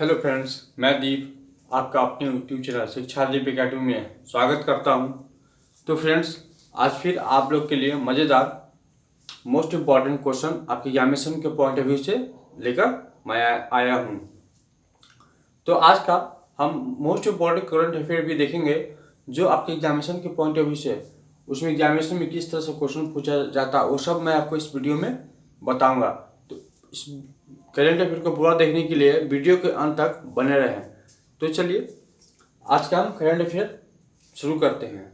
Hello friends मैं दीप, आपका अपने यूट्यूब चैनल शिक्षा दीप अकेडमी में स्वागत करता हूँ। तो फ्रेंड्स आज फिर आप लोग के लिए मज़ेदार मोस्ट इंपॉर्टेंट क्वेश्चन आपके एग्जामिनेशन के पॉइंट ऑफ़ व्यू से लेकर मैं आया हूँ। तो आज का हम मोस्ट इंपॉर्टेंट करंट अफेयर भी देखेंगे, जो आपके एग्जामिनेशन के पॉइंट ऑफ़ व्यू से। उसमें एग्जामिनेशन में किस तरह से क्वेश्चन पूछा जाता है, वो सब मैं आपको इस वीडियो में बताऊँगा। तो इस करेंट अफेयर को पूरा देखने के लिए वीडियो के अंत तक बने रहें। तो चलिए, आज का हम करेंट अफेयर शुरू करते हैं।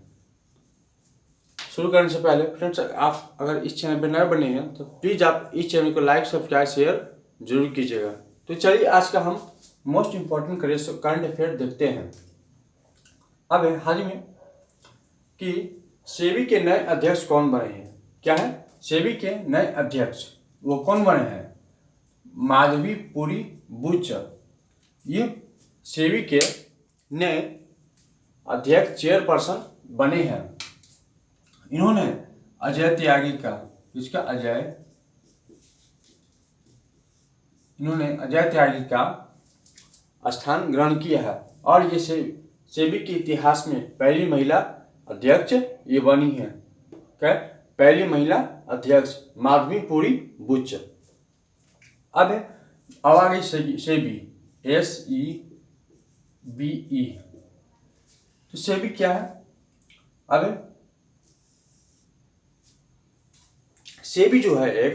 शुरू करने से पहले, फ्रेंड्स, आप अगर इस चैनल पर नए बने हैं तो प्लीज़ आप इस चैनल को लाइक, सब्सक्राइब, शेयर ज़रूर कीजिएगा। तो चलिए, आज का हम मोस्ट इंपॉर्टेंट करंट अफेयर देखते हैं। अब हाल ही में कि सेबी के नए अध्यक्ष कौन बने हैं? क्या है? सेबी के नए अध्यक्ष, वो कौन बने हैं? माधवी पुरी बुच ये सेवी के नए अध्यक्ष चेयरपर्सन बने हैं। इन्होंने अजय त्यागी का इसका अजय? इन्होंने अजय त्यागी का स्थान ग्रहण किया है और ये से, सेबी के इतिहास में पहली महिला अध्यक्ष ये बनी है। क्या पहली महिला अध्यक्ष माधवी पुरी बुच अब गई SEBI S E B I तो सेबी क्या है? अब सेबी जो है एक,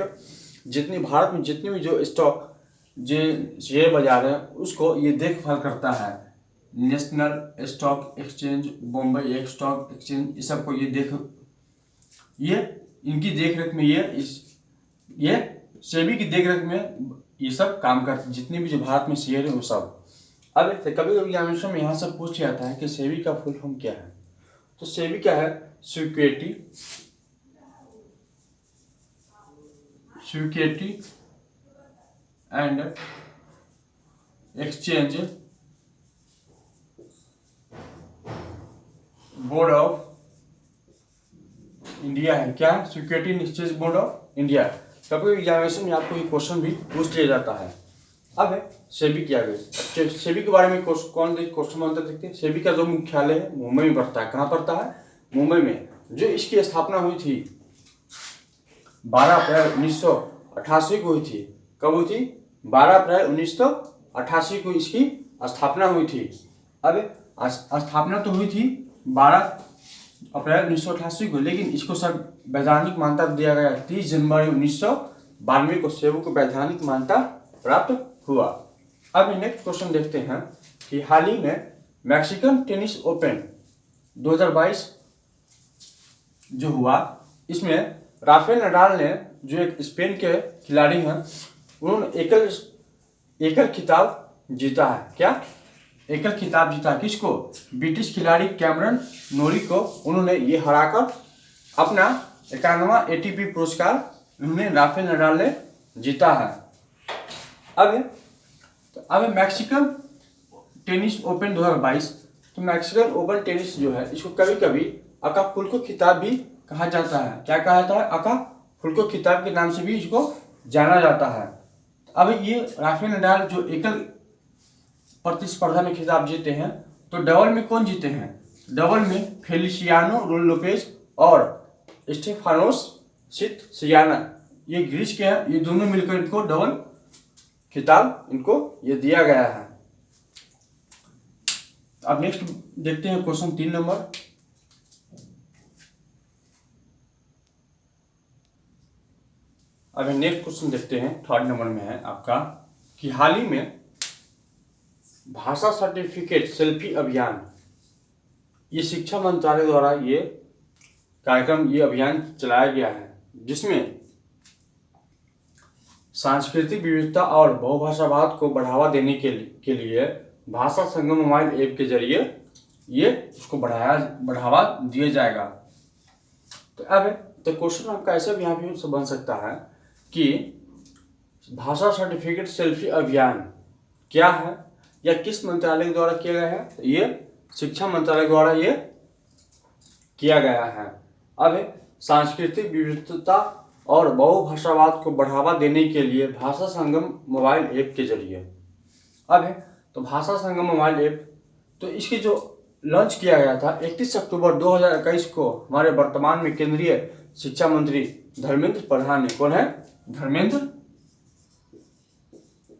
जितनी भारत में जितनी भी जो स्टॉक जो शेयर बाज़ार है, उसको ये देखभाल करता है। National stock exchange Bombay stock exchange ये सबको ये देख, ये, इनकी देखरेख में ये, इस, ये सेबी की देखरेख में ये सब काम करते जितने भी जो भारत में शेयर है वो सब। अब कभी कभी एग्जामिनेशन में यहाँ से पूछ जाता है कि सेबी का फुल फॉर्म क्या है? तो सेबी क्या है? Security security and exchange board of India है। क्या? Security exchange board of India कभी एग्जामिनेशन में आपको ये क्वेश्चन भी पूछ लिया जाता है। अब है, सेबी क्या गई सेबी के बारे में कौन क्वेश्चन बनता देखते हैं। सेबी का जो मुख्यालय है, मुंबई में पड़ता है। कहाँ पड़ता है? मुंबई में। जो इसकी स्थापना हुई थी, बारह अप्रैल उन्नीस सौ अट्ठासी को हुई थी। कब हुई थी? बारह अप्रैल उन्नीस सौ अट्ठासी को इसकी स्थापना हुई थी। अब स्थापना तो हुई थी बारह अप्रैल उन्नीस सौ अठासी को, लेकिन इसको सब वैधानिक मान्यता दिया गया। तीस जनवरी उन्नीस सौ बानवे को सेबू को वैधानिक मान्यता प्राप्त हुआ। अब नेक्स्ट क्वेश्चन देखते हैं कि हाल ही में मैक्सिकन टेनिस ओपन 2022 जो हुआ, इसमें राफेल नडाल ने जो एक स्पेन के खिलाड़ी हैं, उन्होंने एकल एकल खिताब जीता है। क्या? एकल खिताब जीता किसको ब्रिटिश खिलाड़ी कैमरन नोरी को। उन्होंने ये हराकर अपना इक्यानवा एटीपी पुरस्कार उन्होंने राफेल नडाल ने जीता है। अब तो अब मैक्सिकन टेनिस ओपन 2022 तो मैक्सिकन ओपन टेनिस जो है, इसको कभी कभी अका फुल्को खिताब भी कहा जाता है। क्या कहा जाता है? अका फुल्को खिताब के नाम से भी इसको जाना जाता है। अब ये राफेल नडाल जो एकल प्रतिस्पर्धा में खिताब जीते हैं तो डबल में कौन जीते हैं? डबल में फेलिसियानो लोपेज और स्टेफानोस सियाना ये ग्रीस के हैं, ये दोनों मिलकर इनको डबल खिताब इनको ये दिया गया है। अब नेक्स्ट देखते हैं क्वेश्चन तीन नंबर। अभी नेक्स्ट क्वेश्चन देखते हैं थर्ड नंबर में है आपका, कि हाल ही में भाषा सर्टिफिकेट सेल्फी अभियान। ये शिक्षा मंत्रालय द्वारा ये कार्यक्रम, ये अभियान चलाया गया है, जिसमें सांस्कृतिक विविधता और बहुभाषावाद को बढ़ावा देने के लिए के लिए भाषा संगम मोबाइल ऐप के ज़रिए ये उसको बढ़ाया, बढ़ावा दिया जाएगा। तो अब तो क्वेश्चन आपका ऐसा भी यहाँ भी बन सकता है कि भाषा सर्टिफिकेट सेल्फी अभियान क्या है? या किस मंत्रालय द्वारा किया गया है? ये शिक्षा मंत्रालय द्वारा ये किया गया है। अब सांस्कृतिक विविधता और बहुभाषावाद को बढ़ावा देने के लिए भाषा संगम मोबाइल ऐप के ज़रिए। अब है तो भाषा संगम मोबाइल ऐप तो इसकी जो लॉन्च किया गया था 31 अक्टूबर 2021 को हमारे वर्तमान में केंद्रीय शिक्षा मंत्री धर्मेंद्र प्रधान ने कौन है? धर्मेंद्र?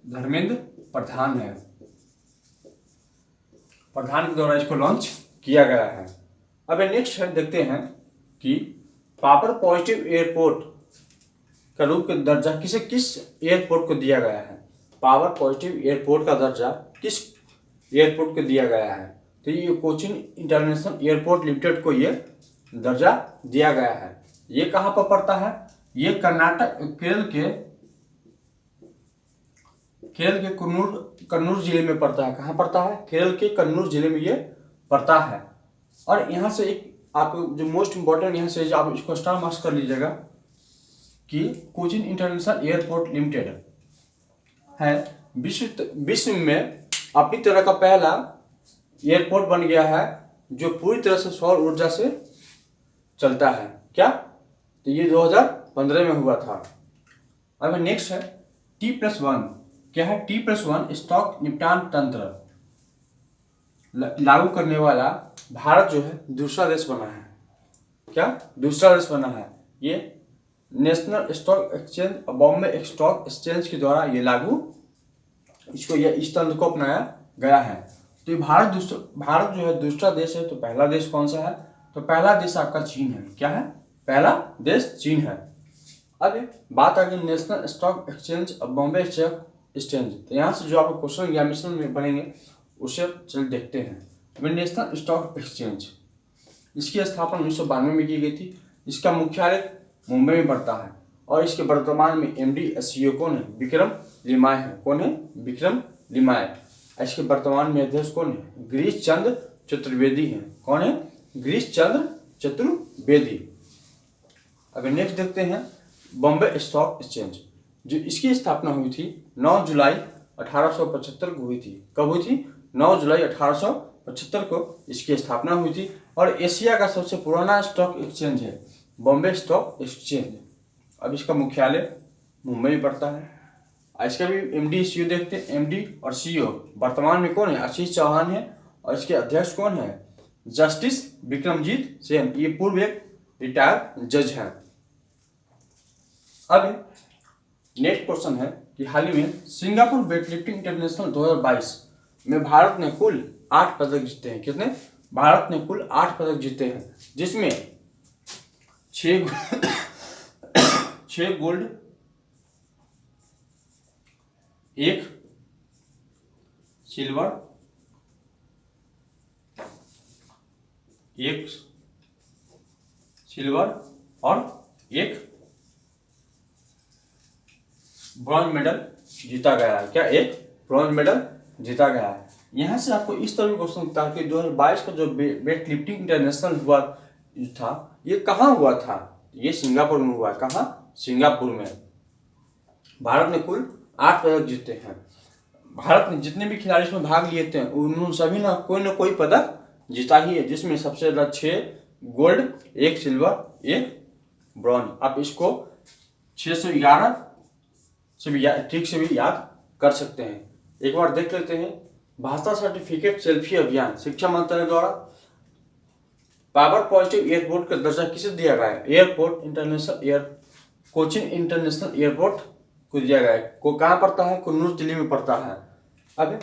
धर्मेंद्र प्रधान है। प्रधान के द्वारा इसको लॉन्च किया गया है। अब नेक्स्ट है, देखते हैं कि पावर पॉजिटिव एयरपोर्ट का रूप का दर्जा किसे, किस एयरपोर्ट को दिया गया है? पावर पॉजिटिव एयरपोर्ट का दर्जा किस एयरपोर्ट को दिया गया है? तो ये कोचिन इंटरनेशनल एयरपोर्ट लिमिटेड को ये दर्जा दिया गया है। ये कहाँ पर पड़ता है? ये कर्नाटक, केरल के केरल के कन्नूर कन्नूर ज़िले में पड़ता है। कहाँ पड़ता है? केरल के कन्नूर ज़िले में ये पड़ता है। और यहाँ से एक आप जो मोस्ट इंपॉर्टेंट यहाँ से आप इसको स्टार मार्क्स कर लीजिएगा कि कोचिन इंटरनेशनल एयरपोर्ट लिमिटेड है। विश्व विश्व में अपनी तरह का पहला एयरपोर्ट बन गया है, जो पूरी तरह से सौर ऊर्जा से चलता है। क्या? तो ये 2015 में हुआ था। अब नेक्स्ट है टी प्लस वन क्या है? टी प्लस वन स्टॉक निपटान तंत्र। लागू करने वाला भारत जो है, दूसरा देश बना है। क्या? दूसरा देश बना है। ये national stock exchange Bombay stock exchange के द्वारा ये लागू, इसको ये, इस तंत्र को अपनाया गया है। तो ये भारत दूसरा, भारत जो है, दूसरा देश है तो पहला देश कौन सा है? तो पहला देश आपका चीन है। क्या है? पहला देश चीन है। अब बात आ गई national stock exchange Bombay stock exchange तो यहाँ से जो आपको क्वेश्चन एग्जामिनेशन में बनेंगे, उसे चल देखते हैं। National stock exchange. इसकी स्थापना उन्नीस सौ बानवे में की गई थी। इसका मुख्यालय मुंबई में पड़ता है। और इसके वर्तमान में M D S C O कौन है? विक्रम लिमाय है। कौन है? विक्रम लिमाय। इसके वर्तमान में अध्यक्ष कौन है? गिरीश चंद्र चतुर्वेदी है। कौन है? गिरीश चंद्र चतुर्वेदी। अगर नेक्स्ट देखते हैं बॉम्बे स्टॉक एक्सचेंज। जो इसकी स्थापना हुई थी 9 जुलाई 1875 को हुई थी। कब हुई थी? 9 जुलाई 1875 को इसकी स्थापना हुई थी। और एशिया का सबसे पुराना स्टॉक एक्सचेंज है, बॉम्बे स्टॉक एक्सचेंज। अब इसका मुख्यालय मुंबई में पड़ता है। इसका भी एम डी सी देखते हैं। एम डी और सी वर्तमान में कौन है? आशीष चौहान है। और इसके अध्यक्ष कौन है? जस्टिस विक्रमजीत सेन, ये पूर्व एक रिटायर जज है। अब नेक्स्ट क्वेश्चन है कि हाल ही में सिंगापुर वेटलिफ्टिंग इंटरनेशनल 2022 में भारत ने कुल आठ पदक जीते हैं। कितने भारत ने कुल आठ पदक जीते हैं, जिसमें छह गोल्ड, एक सिल्वर एक सिल्वर और एक ब्रॉन्ज मेडल जीता गया है। क्या, एक? ब्रॉन्ज मेडल जीता गया है। यहाँ से आपको इस तरह क्वेश्चन होता है कि 2022 का जो वेट लिफ्टिंग इंटरनेशनल हुआ था, ये कहाँ हुआ था? ये सिंगापुर में हुआ कहाँ? सिंगापुर में। भारत ने कुल आठ पदक जीते हैं। भारत ने जितने भी खिलाड़ी इसमें भाग लिए थे उन्होंने सभी ना कोई ना कोई पदक जीता ही है, जिसमें सबसे ज़्यादा छः गोल्ड, एक सिल्वर, एक ब्रॉन्ज। आप इसको छः सौ ग्यारह सौ भी ठीक से भी याद कर सकते हैं। एक बार देख लेते हैं। भाषा सर्टिफिकेट सेल्फी अभियान, शिक्षा मंत्रालय द्वारा पावर पॉजिटिव एयरपोर्ट का दर्जा किसे दिया गया है? Airport international air, Cochin international airport को दिया गया है। को कहाँ पड़ता है? कन्नूर ज़िले में पड़ता है। अब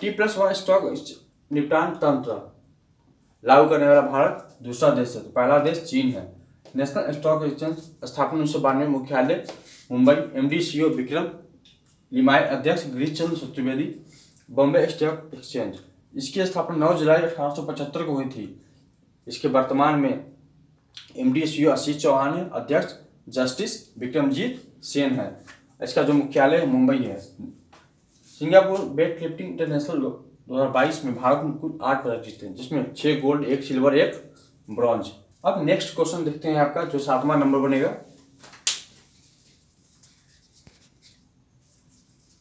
टी प्लस वन स्टॉक निपटान तंत्र। लागू करने वाला भारत दूसरा देश है। तो पहला देश चीन है। नेशनल स्टॉक एक्सचेंज स्थापना उन्नीस सौ बानवे मुख्यालय Mumbai M D C O Vikram Limaye अध्यक्ष गिरीश चंद्र चतुर्वेदी बॉम्बे स्टॉक एक्सचेंज। इसकी स्थापना नौ जुलाई अठारह सौ पचहत्तर को हुई थी। इसके वर्तमान में M D C Ashish Chauhan है, अध्यक्ष जस्टिस विक्रमजीत सेन है। इसका जो मुख्यालय मुंबई है। सिंगापुर वेट लिफ्टिंग इंटरनेशनल 2022 में भारत में कुल आठ पदक जीते हैं, जिसमें छह गोल्ड, एक सिल्वर, एक ब्रॉन्ज। अब नेक्स्ट क्वेश्चन देखते हैं आपका, जो सातवां नंबर बनेगा।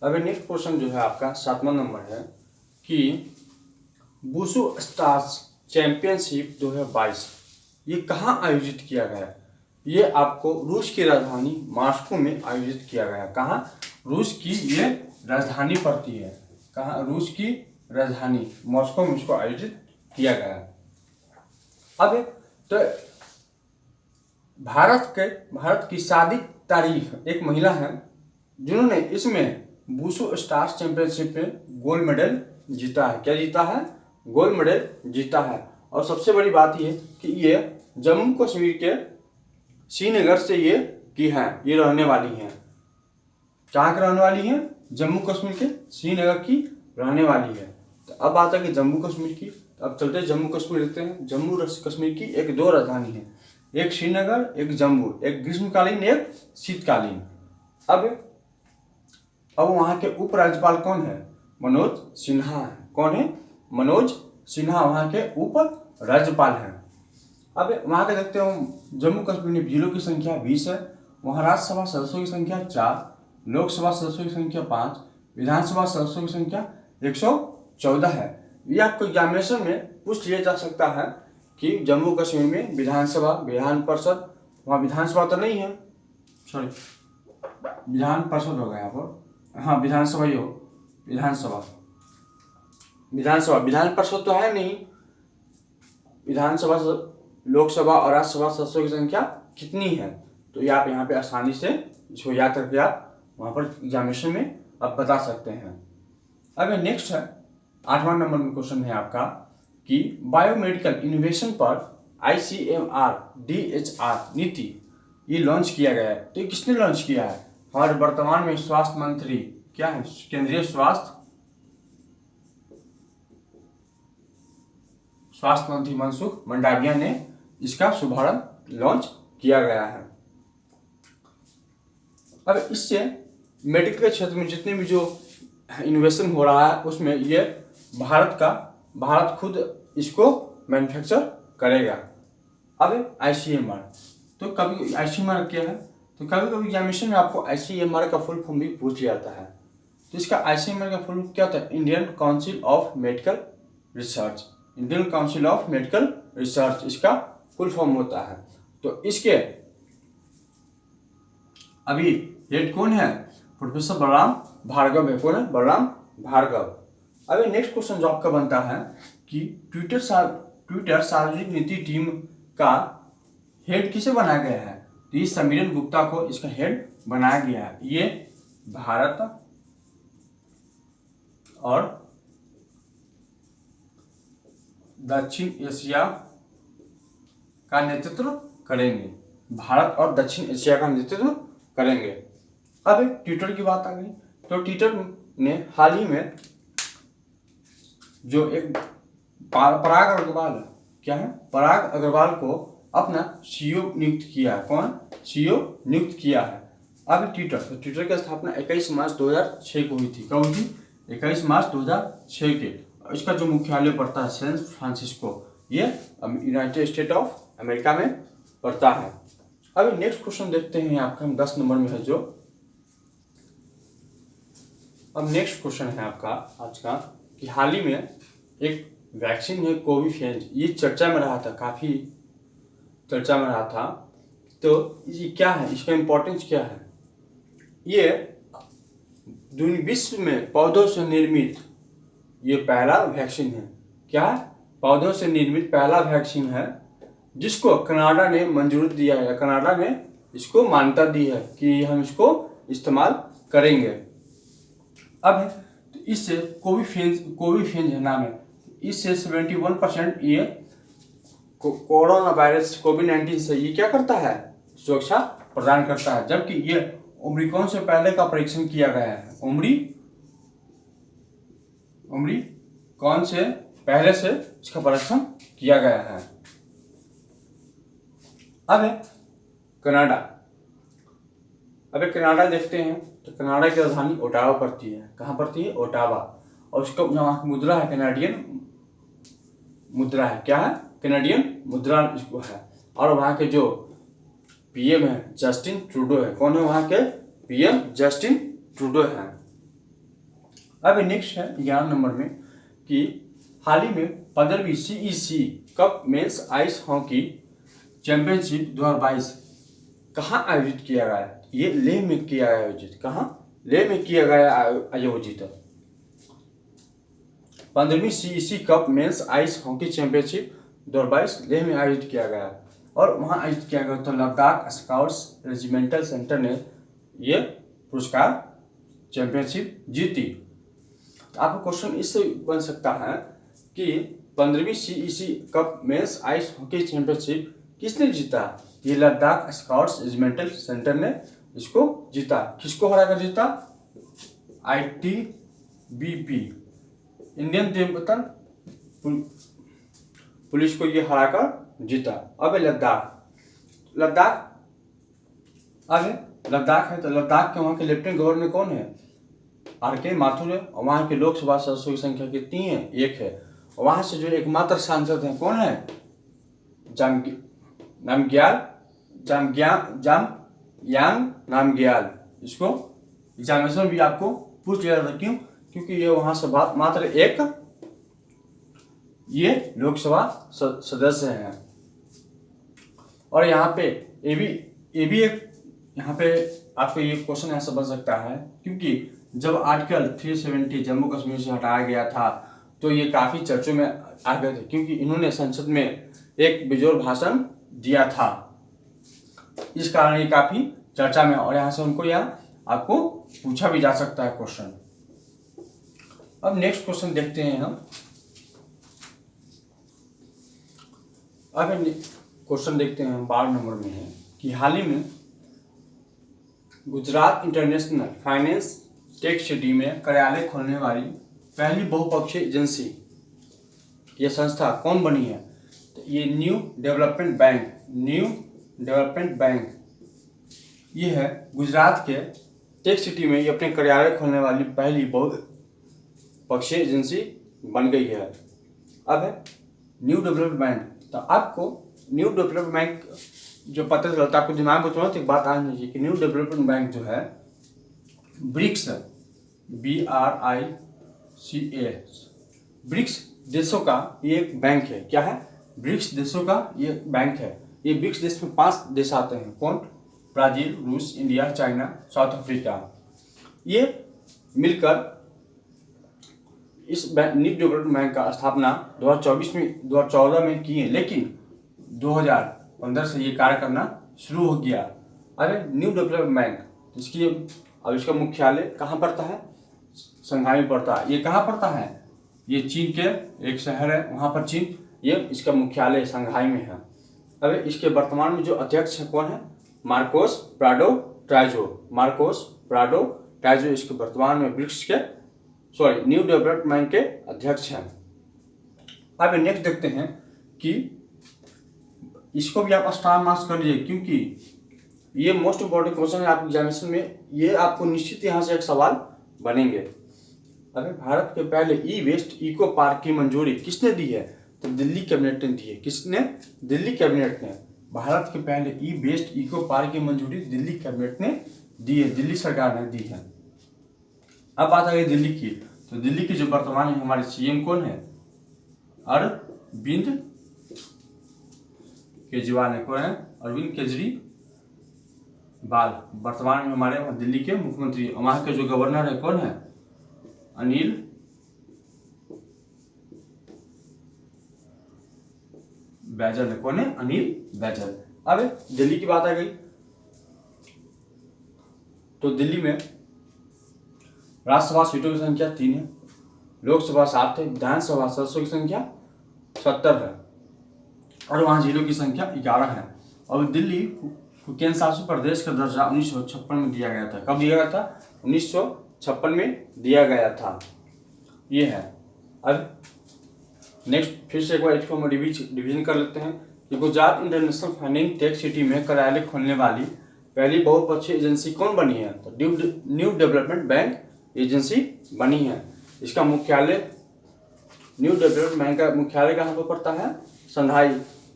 अभी नेक्स्ट क्वेश्चन जो है आपका, सातवां नंबर है कि बुसु स्टार्स चैंपियनशिप 2022 ये कहाँ आयोजित किया गया? ये आपको रूस की राजधानी मास्को में आयोजित किया गया। कहाँ? रूस की ये राजधानी पड़ती है। कहाँ? रूस की राजधानी मॉस्को में इसको आयोजित किया गया। अब तो भारत के, भारत की शादी तारीख एक महिला है, जिन्होंने इसमें बूसो स्टार्स चैंपियनशिप में गोल्ड मेडल जीता है। क्या जीता है? गोल्ड मेडल जीता है। और सबसे बड़ी बात ये कि ये जम्मू कश्मीर के श्रीनगर से ये की है, ये रहने वाली हैं। कहाँ के रहने वाली हैं? जम्मू कश्मीर के श्रीनगर की रहने वाली है। तो अब आता है कि जम्मू कश्मीर की। तो अब चलते जम्मू कश्मीर देखते हैं। जम्मू कश्मीर की एक दो राजधानी है। एक श्रीनगर, एक जम्मू। एक ग्रीष्मकालीन, एक शीतकालीन। अब अब वहाँ के उपराज्यपाल कौन है? मनोज सिन्हा है। कौन है? मनोज सिन्हा वहाँ के उप राज्यपाल हैं। अब वहाँ के देखते हो जम्मू कश्मीर में जिलों की संख्या बीस है वहाँ राज्यसभा सदस्यों की संख्या चार लोकसभा सदस्यों की संख्या पाँच विधानसभा सदस्यों की संख्या एक सौ चौदह है। ये आपको एग्जामिनेशन में पूछ लिया जा सकता है कि जम्मू कश्मीर में विधानसभा विधान परिषद वहाँ विधानसभा तो नहीं है। सॉरी विधान परिषद हो होगा यहाँ पर हाँ विधानसभा ही हो। विधानसभा। विधानसभा। विधान परिषद तो है नहीं। विधानसभा लोकसभा और राज्यसभा सदस्यों की संख्या कितनी है? तो ये आप यहाँ पे आसानी से इसको याद करके आप वहाँ पर एग्जामिनेशन में आप बता सकते हैं। अब नेक्स्ट है। आठवां नंबर में क्वेश्चन है आपका कि बायोमेडिकल इनोवेशन पर I C M R D H R नीति ये लॉन्च किया गया है। तो ये किसने लॉन्च किया है? हमारे वर्तमान में स्वास्थ्य मंत्री क्या है? केंद्रीय स्वास्थ्य? स्वास्थ्य मंत्री मनसुख मंडाविया ने इसका शुभारंभ लॉन्च किया गया है। अब इससे मेडिकल के क्षेत्र में जितने भी जो इन्वेस्टन हो रहा है, उसमें ये भारत का, भारत खुद इसको मैन्युफैक्चर करेगा। अब आई सी एम आर तो कभी आई सी एम आर क्या है? तो कभी कभी एग्जामिनेशन में आपको आई सी एम आर का फुल फॉर्म भी पूछ लिया जाता है। तो इसका आई सी एम आर का फुल क्या होता है? Indian council of medical research Indian council of medical research इसका फुल फॉर्म होता है। तो इसके अभी हेड कौन है? प्रोफेसर बलराम भार्गव है। कौन है? बलराम भार्गव अभी नेक्स्ट क्वेश्चन जो आपका बनता है कि ट्विटर सा ट्विटर सार्वजनिक नीति टीम का हेड किसे बनाया गया है? तो ये समीरन गुप्ता को इसका हेड बनाया गया है। ये भारत और दक्षिण एशिया का नेतृत्व करेंगे। भारत और दक्षिण एशिया का नेतृत्व करेंगे। अब ट्विटर की बात आ गई। तो ट्विटर ने हाल ही में जो एक पराग अग्रवाल, क्या है? पराग अग्रवाल को अपना सीईओ नियुक्त किया है। कौन? सीईओ नियुक्त किया है। अब ट्विटर। तो ट्विटर की स्थापना 21 मार्च 2006 को हुई थी। कब हुई थी? इक्कीस मार्च 2006 के। इसका जो मुख्यालय पड़ता है, सैन फ्रांसिस्को, ये यूनाइटेड स्टेट ऑफ़ अमेरिका में पड़ता है। अब नेक्स्ट क्वेश्चन देखते हैं आपका हम दस नंबर में है जो। अब नेक्स्ट क्वेश्चन है आपका आज का, कि हाल ही में एक वैक्सीन है कोविफेंज ये चर्चा में रहा था, काफ़ी चर्चा में रहा था तो ये क्या है? इसका इम्पोर्टेंस क्या है? ये विश्व में पौधों से निर्मित ये पहला वैक्सीन है। क्या पौधों से निर्मित पहला वैक्सीन है, जिसको कनाडा ने मंजूरी दिया है। कनाडा ने इसको मान्यता दी है कि हम इसको इस्तेमाल करेंगे। अब तो इससे कोविफेंज कोविफेंज है नाम है। इससे सेवेंटी वन परसेंट ये कोरोना वायरस कोविड नाइन्टीन से ये क्या करता है? सुरक्षा प्रदान करता है। जबकि ये उम्रीकौन से पहले का परीक्षण किया गया है। उम्री उम्री कौन से? पहले से इसका परीक्षण किया गया है। अब कनाडा। अब कनाडा देखते हैं। तो कनाडा की राजधानी ओटावा पड़ती है। कहाँ पड़ती है? ओटावा। और उसका की मुद्रा है कैनेडियन मुद्रा है। क्या है? कैनेडियन मुद्रा इसको है। और वहाँ के जो पीएम है जस्टिन ट्रूडो है। कौन है वहाँ के? पीएम जस्टिन ट्रूडो है। अब नेक्स्ट है ग्यारह नंबर में कि हाल ही में पंद्रहवीं CEC cup men's ice hockey championship 2022 कहाँ आयोजित किया गया? ये लेह में किया गया आयोजित। कहाँ? लेह में किया गया आयोजित। पंद्रहवीं C cup men's ice hockey championship दो हज़ार बाईस लेह में आयोजित किया गया। और वहाँ आयोजित किया गया तो लद्दाख स्काउट्स रेजिमेंटल सेंटर ने ये पुरस्कार चैंपियनशिप जीती। तो आपका क्वेश्चन इससे बन सकता है कि पंद्रहवीं C cup men's ice hockey championship किसने जीता? ये लद्दाख स्काउट्स रेजिमेंटल सेंटर ने इसको जीता। किसको हरा कर जीता? I T B P Indian Tibetan police को ये हरा कर जीता। अब लद्दाख। लद्दाख? आगे लद्दाख है तो लद्दाख के वहाँ के लेफ्टिनेंट गवर्नर कौन है? आर के माथुर है, और वहाँ के लोकसभा सदस्यों की संख्या कितनी है? एक है। वहाँ से जो एकमात्र सांसद हैं, कौन है? जाम नामग्याल? जाम यांग नामग्याल। इसको एग्जामिनेशन भी आपको पूछ लिया जाता क्यों क्योंकि ये वहाँ से मात्र एक ये लोकसभा सदस्य हैं। और यहाँ पे ये भी ये भी एक, यहाँ पे आपको ये क्वेश्चन ऐसा बन सकता है, क्योंकि जब आर्टिकल 370 जम्मू कश्मीर से हटाया गया था तो ये काफ़ी चर्चों में आ गए थे, क्योंकि इन्होंने संसद में एक बिजोर भाषण दिया था। इस कारण ये काफ़ी चर्चा में और यहाँ से उनको यहाँ आपको पूछा भी जा सकता है क्वेश्चन अब नेक्स्ट क्वेश्चन देखते हैं हम। अब क्वेश्चन देखते हैं बारह नंबर में है कि हाल ही में Gujarat international finance tech city में कार्यालय खोलने वाली पहली बहुपक्षीय एजेंसी ये संस्था कौन बनी है? तो ये new development bank new development bank ये है गुजरात के टेक सिटी में ये अपने कार्यालय खोलने वाली पहली बहुपक्षीय एजेंसी बन गई है। अब है न्यू डेवलपमेंट बैंक तो आपको न्यू डेवलपमेंट बैंक जो पता चलता है आपको दिमाग में तुरंत एक बात आनी चाहिए कि न्यू डेवलपमेंट बैंक जो है BRICS B R I C A BRICS देशों का ये एक बैंक है। क्या है? ब्रिक्स देशों का ये बैंक है। ये ब्रिक्स देश में पाँच देश आते हैं। कौन? ब्राज़ील, रूस, इंडिया, चाइना, साउथ अफ्रीका। ये मिलकर इस न्यू डेवलपमेंट बैंक का स्थापना 2024 में 2014 में किए लेकिन 2015 से ये कार्य करना शुरू हो गया। अरे न्यू डेवलपमेंट बैंक, इसकी अब इसका मुख्यालय कहाँ पड़ता है? संघाई में पड़ता है। ये कहाँ पड़ता है? ये चीन के एक शहर है, वहाँ पर चीन। ये इसका मुख्यालय संघाई में है। अब इसके वर्तमान में जो अध्यक्ष है कौन है? Marcos Prado Troyjo. Marcos Prado Troyjo इसके वर्तमान में ब्रिक्स के सॉरी न्यू डेवलपमेंट के अध्यक्ष हैं। अब नेक्स्ट देखते हैं कि इसको भी आप स्टार मार्क्स कर लीजिए, क्योंकि ये मोस्ट इंपॉर्टेंट क्वेश्चन है आपके एग्जामिनेशन में ये आपको निश्चित यहाँ से एक सवाल बनेंगे। अगर भारत के पहले ई वेस्ट इको पार्क की मंजूरी किसने दी है? तो दिल्ली कैबिनेट ने दी है। किसने? दिल्ली कैबिनेट ने। भारत के पहले ई वेस्ट इको पार्क की मंजूरी दिल्ली कैबिनेट ने दी है, दिल्ली सरकार ने दी है। अब बात आ गई दिल्ली की। तो दिल्ली की जो वर्तमान में हमारे सीएम कौन है? अरविंद केजरीवाल है, कौन है? अरविंद केजरीवाल। वर्तमान में हमारे दिल्ली के मुख्यमंत्री, वहाँ के जो गवर्नर है, कौन है? अनिल बैजल है, कौन है? अनिल बैजल। अब दिल्ली की बात आ गई। तो दिल्ली में राज्यसभा सीटों की संख्या तीन है। लोकसभा सात है विधानसभा सदस्यों की संख्या सत्तर है। और वहाँ जिलों की संख्या ग्यारह है। और दिल्ली केंद्र शासित प्रदेश का दर्जा उन्नीस सौ छप्पन में दिया गया था। कब दिया गया था? उन्नीस सौ छप्पन में दिया गया था। ये है। अब नेक्स्ट फिर से एक बार इसको हम डिवीज़न कर लेते हैं कि Gujarat international finance tech city में कार्यालय खोलने वाली पहली बहुपक्षीय एजेंसी कौन बनी है? तो न्यू डेवलपमेंट बैंक एजेंसी बनी है। इसका मुख्यालय न्यू डेवलपमेंट बैंक का मुख्यालय कहाँ पर पड़ता है? संघाई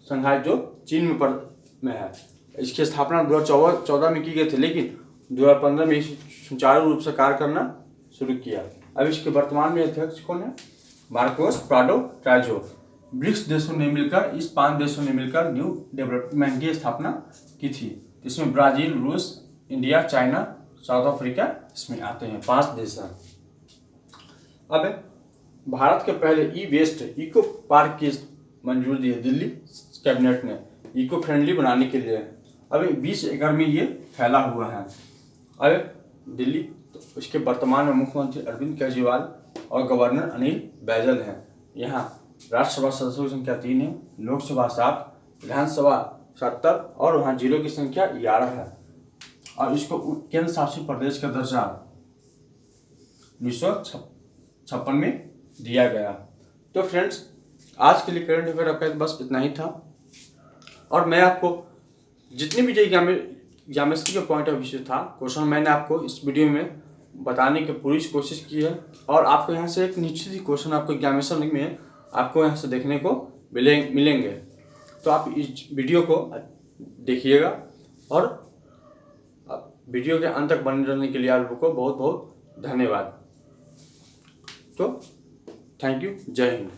संघाई जो चीन में पड़ में है। इसकी स्थापना दो हज़ार चौदह में की गई थी, लेकिन दो हज़ार पंद्रह में सुचारू रूप से कार्य करना शुरू किया। अब इसके वर्तमान में अध्यक्ष कौन है? मार्कोस प्राडो ट्राइजो ब्रिक्स देशों ने मिलकर, इस पाँच देशों ने मिलकर न्यू डेवलपमेंट की स्थापना की थी। इसमें ब्राज़ील, रूस, इंडिया, चाइना साउथ अफ्रीका, इसमें आते हैं पाँच देश हैं। अब भारत के पहले ई वेस्ट इको पार्क की मंजूरी दी है दिल्ली कैबिनेट ने इको फ्रेंडली बनाने के लिए। अभी बीस एकड़ में ये फैला हुआ है। अब दिल्ली तो उसके वर्तमान में मुख्यमंत्री अरविंद केजरीवाल और गवर्नर अनिल बैजल हैं। यहाँ राज्यसभा सदस्यों की संख्या तीन है, लोकसभा सात, विधानसभा सत्तर और वहाँ जिलों की संख्या ग्यारह है। और इसको केंद्र शासित प्रदेश का दर्जा उन्नीस सौ छप्पन में दिया गया। तो फ्रेंड्स, आज के लिए करंट अफेयर आपका बस इतना ही था। और मैं आपको जितनी भी जो ज्योमेस्ट्री के पॉइंट ऑफ़ व्यू था क्वेश्चन मैंने आपको इस वीडियो में बताने की पूरी कोशिश की है। और आपको यहाँ से एक निश्चित ही क्वेश्चन आपको एग्जामिनेशन में आपको यहाँ से देखने को मिले, मिलेंगे। तो आप इस वीडियो को देखिएगा। और वीडियो के अंत तक बने रहने के लिए आप लोगों को बहुत बहुत धन्यवाद। तो थैंक यू जय हिंद।